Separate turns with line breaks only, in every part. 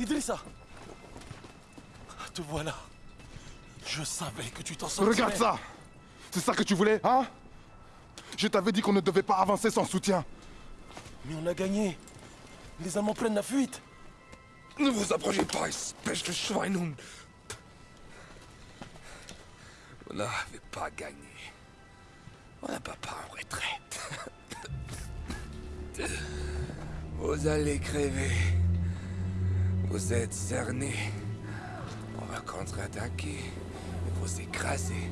Idrissa Te voilà. Je savais que tu t'en sortirais.
Regarde ça C'est ça que tu voulais, hein? Je t'avais dit qu'on ne devait pas avancer sans soutien.
Mais on a gagné. Les Allemands prennent la fuite.
Ne vous approchez pas, espèce de Schweinhund. Vous n'avez pas gagné. On n'a pas pas en retraite. Vous allez crever. Vous êtes cernés. On va contre-attaquer et vous écraser.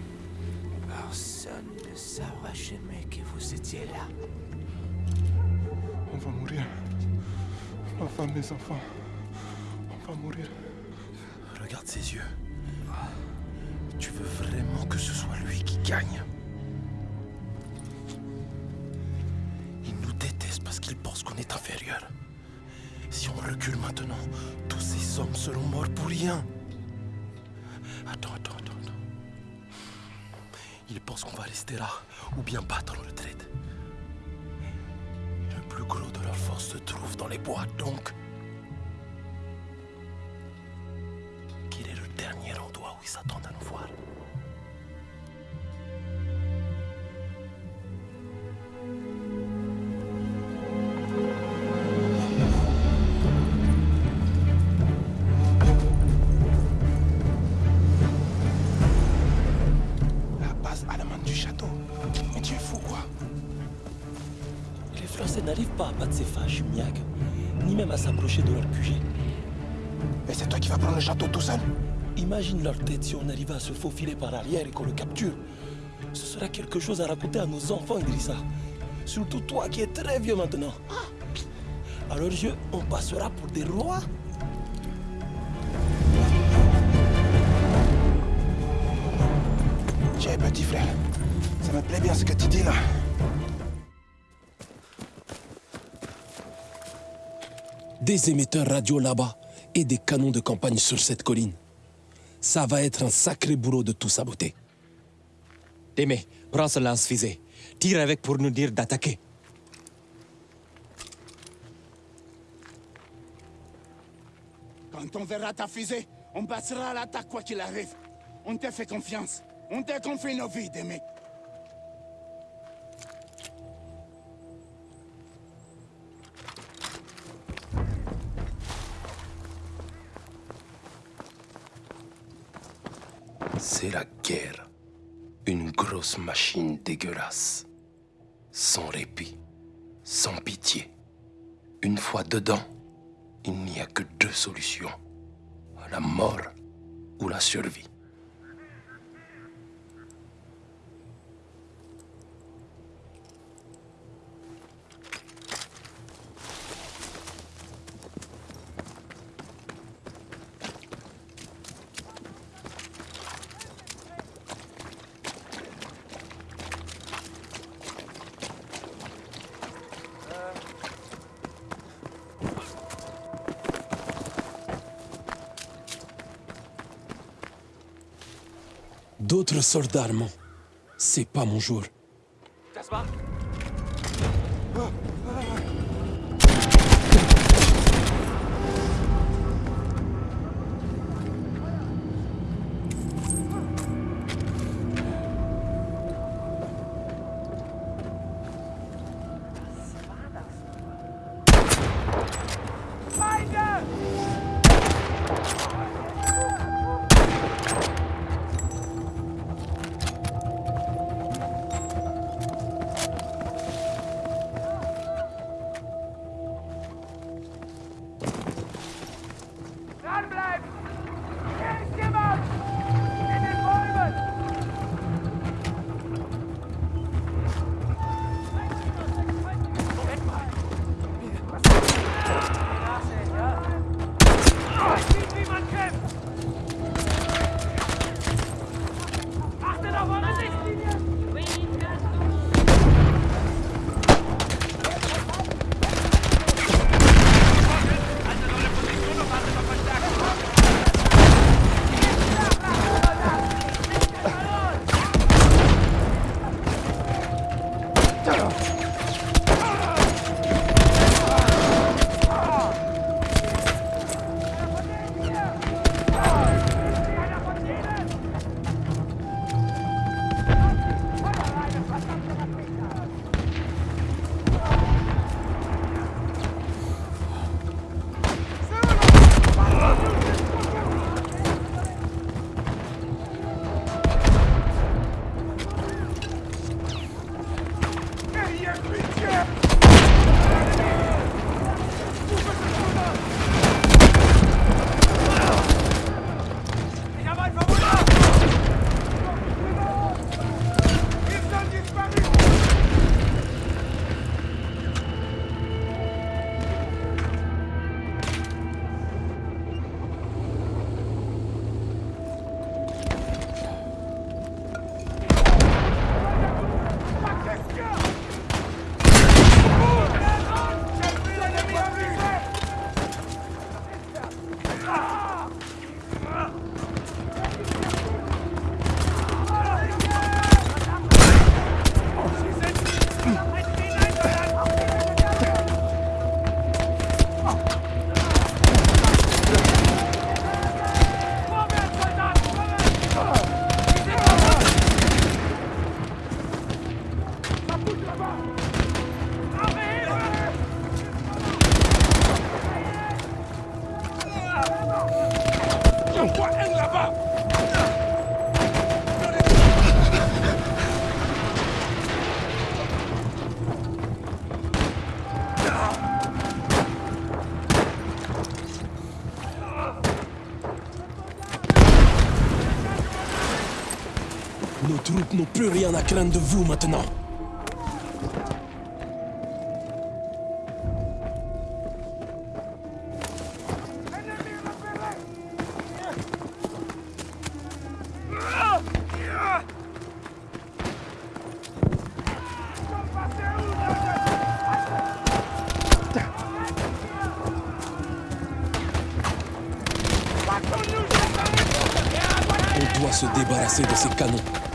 Personne ne saura jamais que vous étiez là.
On va mourir. Ma femme, mes enfants. On va mourir.
Regarde ses yeux. Tu veux vraiment que ce soit lui qui gagne? Il nous déteste parce qu'il pense qu'on est inférieur. Si on recule maintenant, ces hommes seront morts pour rien. Attends, attends, attends, attends. Il pense qu'on va rester là ou bien battre en retraite. Le plus gros de leur force se trouve dans les bois, donc... ni même à s'approcher de leur QG.
Et c'est toi qui vas prendre le château tout seul?
Imagine leur tête si on arrivait à se faufiler par arrière et qu'on le capture. Ce sera quelque chose à raconter à nos enfants, Idrissa. Surtout toi qui es très vieux maintenant. À leurs yeux, on passera pour des rois.
Tiens, petit frère. Ça me plaît bien ce que tu dis là.
Des émetteurs radio là-bas et des canons de campagne sur cette colline. Ça va être un sacré boulot de tout saboter.
Témé, prends ce lance-fusée. Tire avec pour nous dire d'attaquer.
Quand on verra ta fusée, on passera à l'attaque quoi qu'il arrive. On te fait confiance. On te confie nos vies, Démé.
Machine dégueulasse. Sans répit. Sans pitié. Une fois dedans, il n'y a que deux solutions. La mort ou la survie. d'autres soldats allemands. C'est pas mon jour. n'ont plus rien à craindre de vous maintenant. On doit se débarrasser de ces canons.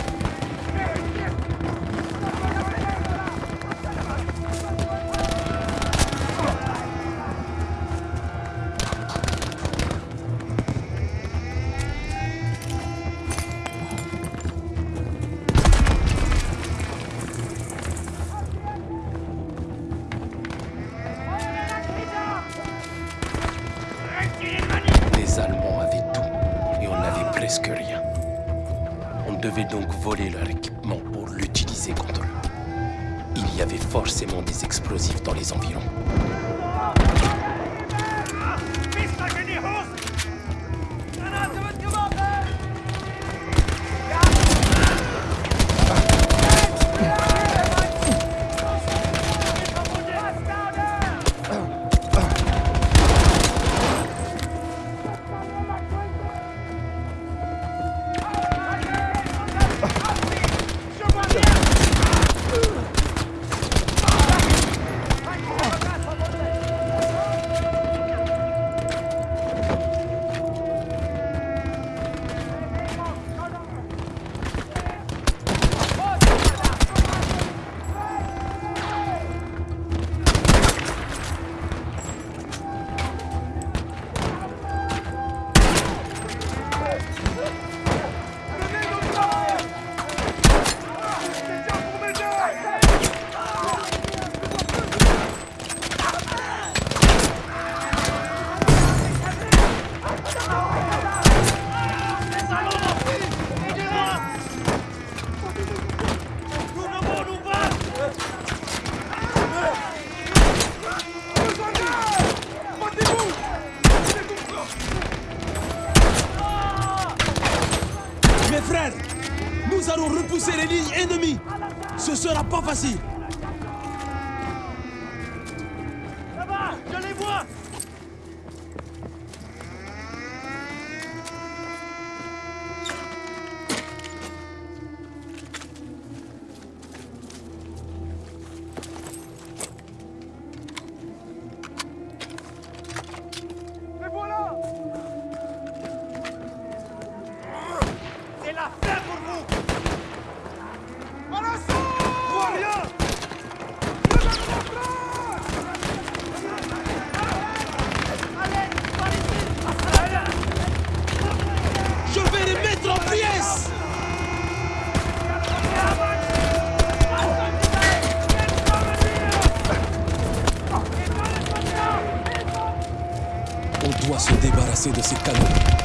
ennemi. Ce sera pas facile. sido esse
canudo.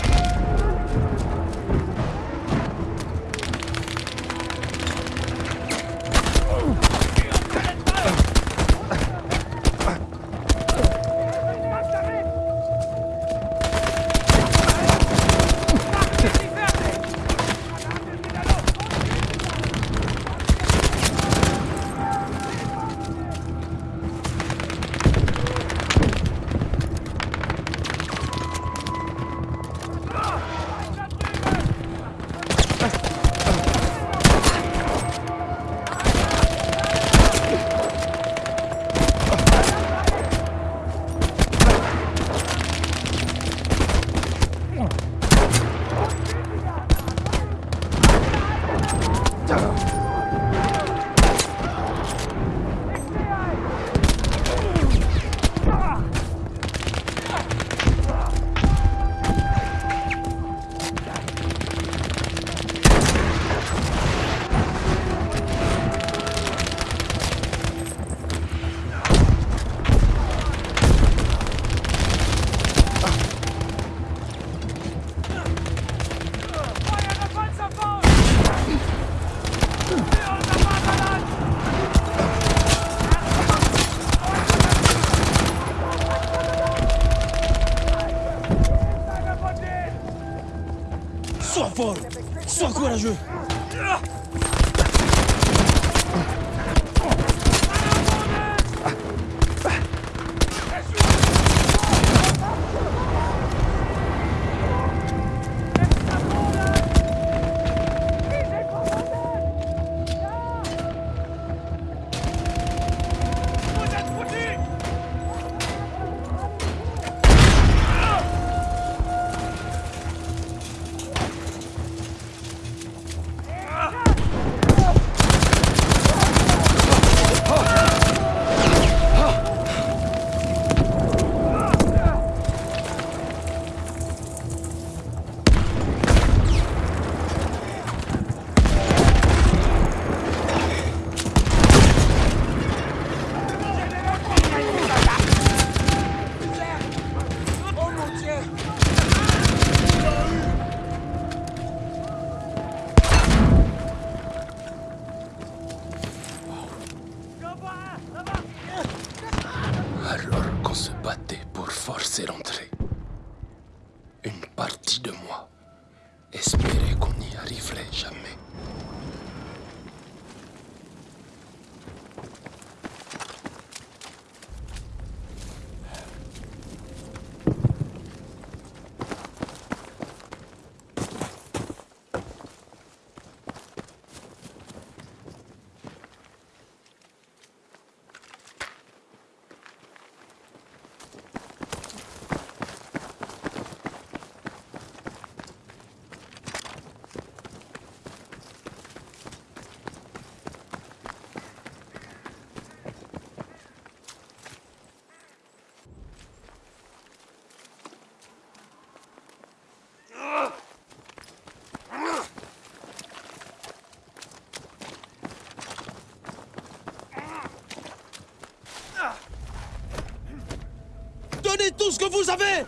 Tout ce que vous avez.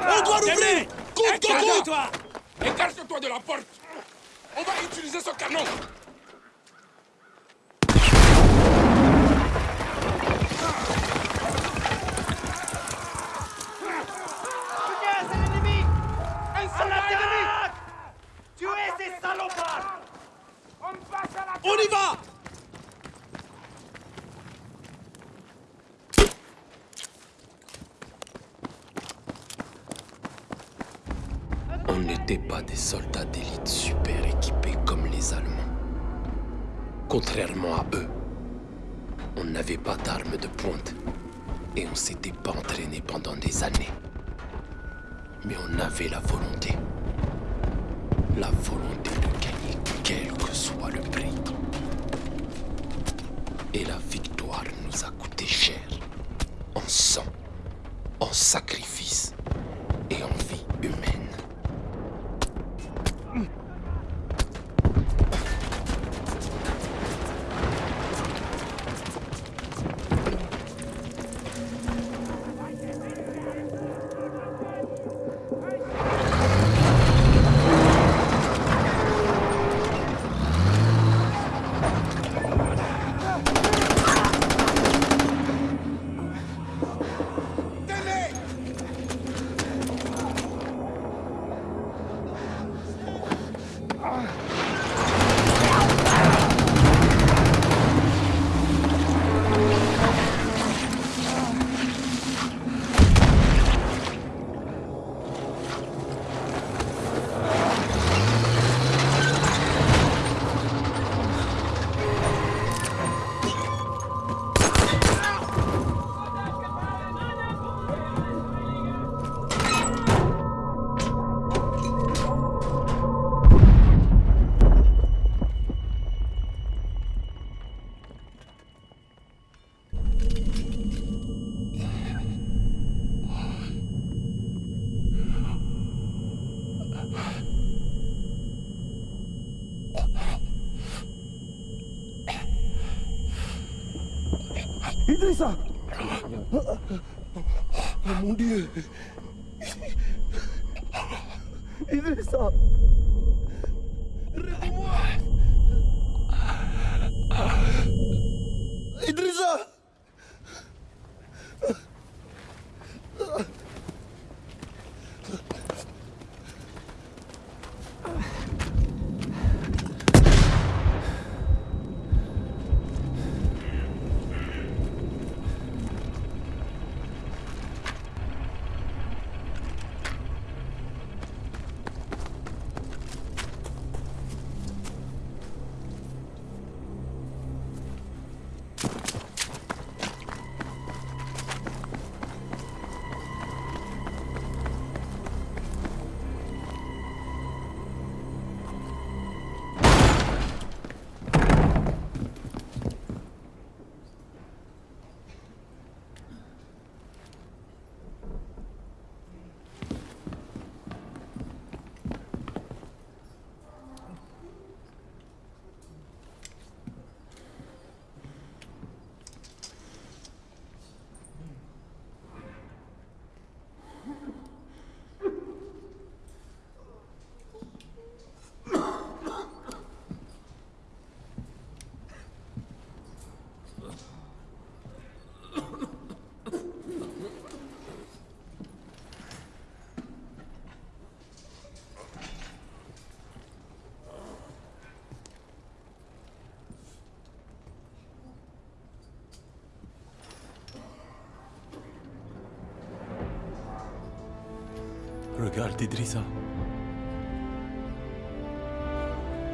On doit l'ouvrir. Coûte que coûte
toi. Écarte-toi de la porte. On va utiliser ce canon
On
n'était pas des soldats d'élite super équipés comme les Allemands. Contrairement à eux, on n'avait pas d'armes de pointe et on s'était pas entraîné pendant des années. Mais on avait la volonté. La volonté de gagner quel que soit le prix. Et la victoire nous a coûté cher. En sang, en sacrifice
Idrissa Oh mon Dieu Idrissa
d'Idrissa.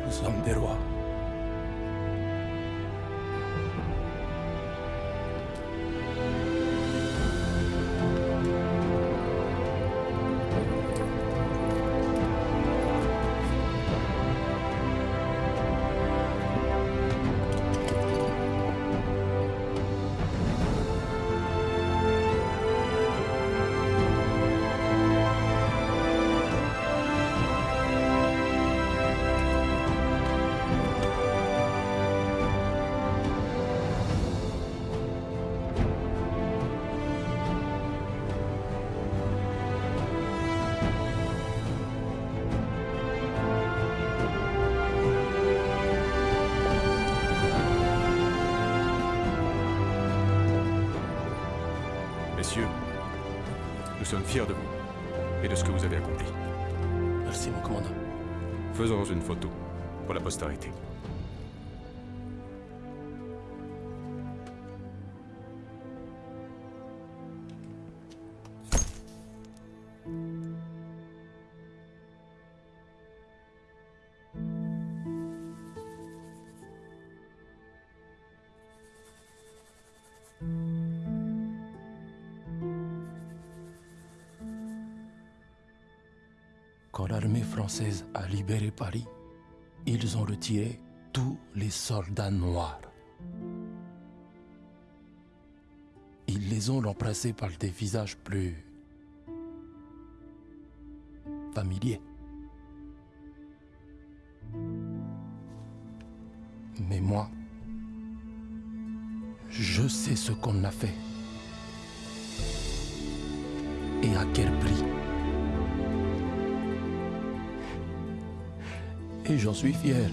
Nous sommes des rois.
Sommes fiers de vous et de ce que vous avez accompli.
Merci, mon commandant.
Faisons une photo pour la postérité.
L'armée française a libéré Paris, ils ont retiré tous les soldats noirs. Ils les ont remplacés par des visages plus familiers. Mais moi, je sais ce qu'on a fait. Et à quel prix. Et j'en suis fier.